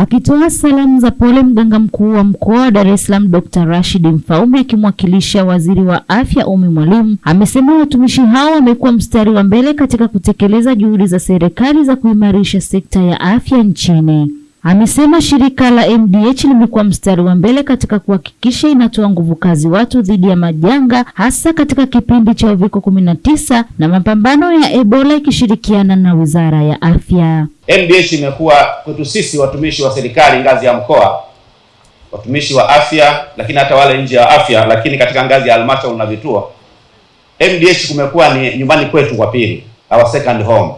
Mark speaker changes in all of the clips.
Speaker 1: Akitoa salamu za pole, mganga mkuu wa mkoa wa Dar es Salaam Dr. Rashid Mfaume akimwakilisha waziri wa afya Umi Mwalimu amesema watumishi hao wamekuwa mstari wa mbele katika kutekeleza juhudi za serikali za kuimarisha sekta ya afya nchini. Amesema shirika la MDH limekuwa mstari wa mbele katika kuhakikisha inatoa nguvu kazi watu dhidi ya majanga hasa katika kipindi cha uviko 19 na mapambano ya Ebola ikishirikiana na Wizara ya Afya.
Speaker 2: MDH imekuwa kwetu sisi watumishi wa serikali ngazi ya mkoa, watumishi wa afya, lakini hata wale nje ya afya, lakini katika ngazi ya halmashauri na vituo, MDH kumekuwa ni nyumbani kwetu kwa pili, our second home.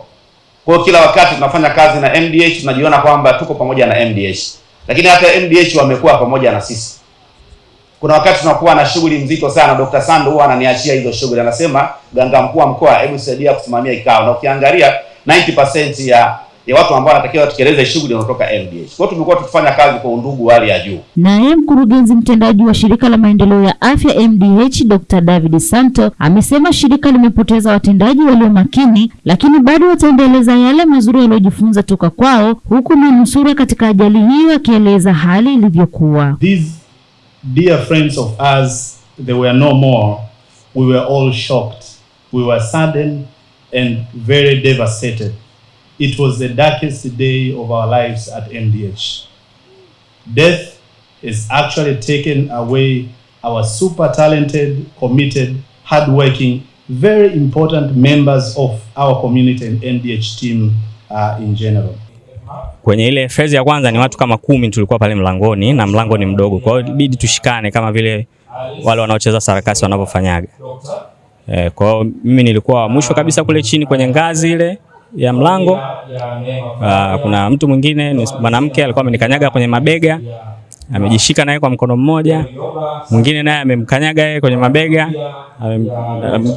Speaker 2: Kwa kila wakati tunafanya kazi na MDH tunajiona kwamba tuko pamoja na MDH, lakini hata MDH wamekuwa pamoja na sisi. Kuna wakati tunakuwa na shughuli nzito sana, Dr. Sando huwa ananiachia hizo shughuli, anasema ganga mkuu wa mkoa, hebu saidia kusimamia kikao, na ukiangalia 90% ya ya watu ambao wanatakiwa watekeleze shughuli wanatoka MDH. Kwa hiyo tumekuwa tukifanya kazi kwa undugu hali ya juu.
Speaker 1: Naye mkurugenzi mtendaji wa shirika la maendeleo ya afya MDH Dr. David Santo amesema shirika limepoteza watendaji walio makini, lakini bado wataendeleza yale mazuri waliojifunza toka kwao, huku manusura katika ajali hiyo akieleza hali ilivyokuwa.
Speaker 3: These dear friends of us they were no more. We were all shocked. We were saddened and very devastated. It was the darkest day of our lives at MDH. Death has actually taken away our super talented, committed, hardworking, very important members of our community and MDH team uh, in general.
Speaker 4: Kwenye ile fezi ya kwanza ni watu kama kumi tulikuwa pale mlangoni na mlango ni mdogo, kwa hiyo ibidi tushikane kama vile wale wanaocheza sarakasi wanavyofanyaga. Eh, kwa hiyo mimi nilikuwa mwisho kabisa kule chini kwenye ngazi ile ya mlango. Uh, kuna mtu mwingine ni mwanamke alikuwa amenikanyaga kwenye mabega, amejishika naye kwa mkono mmoja, mwingine naye amemkanyaga yeye kwenye mabega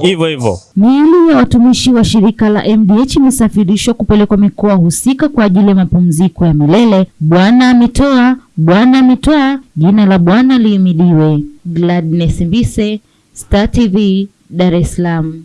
Speaker 4: hivyo hivyo.
Speaker 1: Miili ya watumishi wa shirika la MDH imesafirishwa kupelekwa mikoa husika kwa ajili ya mapumziko ya milele. Bwana ametoa, Bwana ametoa, jina la Bwana lihimidiwe. Gladness Mbise, Star TV, Dar es Salaam.